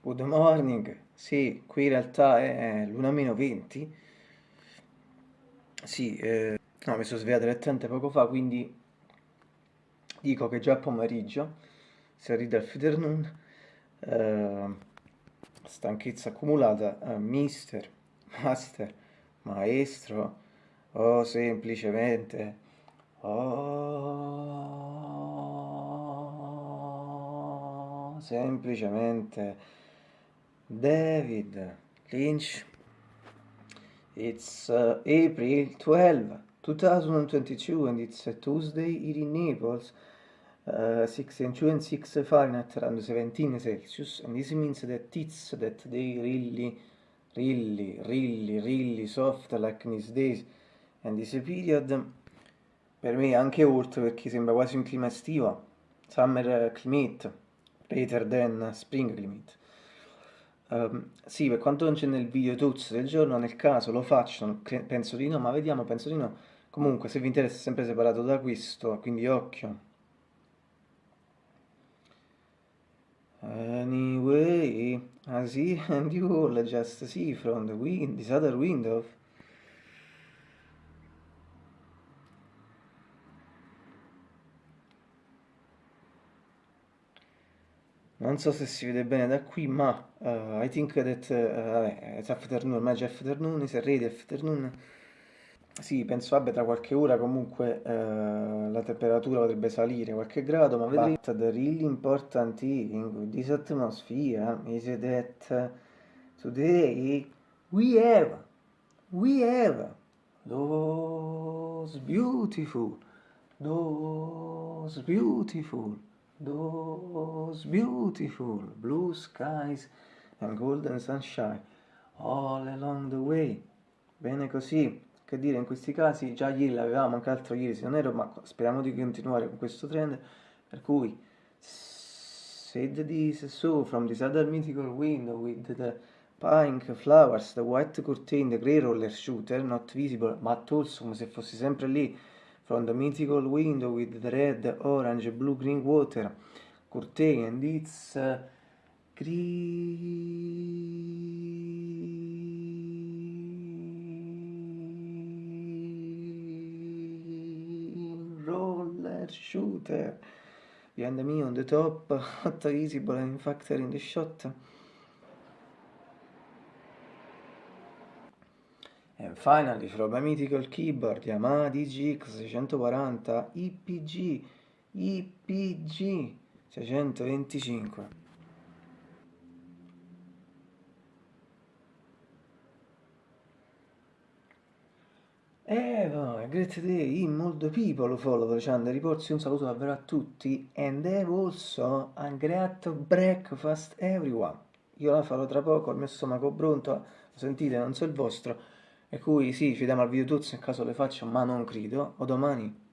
Good morning, sì, qui in realtà è l'una meno 20. Sì, eh, no, mi sono svegliato direttamente poco fa, quindi dico che già pomeriggio, si arriva al afternoon, eh, stanchezza accumulata, eh, mister, master, maestro, o semplicemente, oh, semplicemente David Lynch. It's uh, April 12, 2022, and it's a Tuesday here in Naples. Uh, 62 and 6 Fahrenheit around 17 Celsius, and this means that it's that they really, really, really, really soft like these days. And this period, per me anche oltre perché sembra quasi un clima estivo, summer climate, later than spring climate. Um, sì, per quanto non c'è nel video tools del giorno, nel caso lo faccio, penso di no, ma vediamo, penso di no. Comunque, se vi interessa è sempre separato da questo, quindi occhio. Anyway, I see and you all just see from the wind, this other window. Non so se si vede bene da qui, ma uh, I think that uh, it's afternoon, c'è afternoon, is ready afternoon. Sì, penso vabbè tra qualche ora comunque uh, la temperatura potrebbe salire qualche grado, ma vedrete the really important thing with this atmosphere is that today we have, we have those beautiful, those beautiful those beautiful blue skies and golden sunshine all along the way. Bene così, che dire in questi casi, già ieri l'avevamo, anche l'altro ieri se non ero, ma speriamo di continuare con questo trend, per cui said this so from this other mythical window with the pink flowers, the white curtain, the grey roller shooter, not visible, ma come se fosse sempre lì, from the mythical window with the red, orange, blue, green water curtain and its uh, green roller shooter behind me on the top, not visible in fact in the shot. And finally, from a mythical keyboard Yamaha DGX 640 IPG, IPG 625. Eva, great day, in molto people follow the riporsi un saluto davvero a tutti and have also a great breakfast everyone. Io la farò tra poco, il mio stomaco pronto, sentite, non so il vostro. E cui sì, ci diamo al video tutti nel caso le faccio, ma non credo. O domani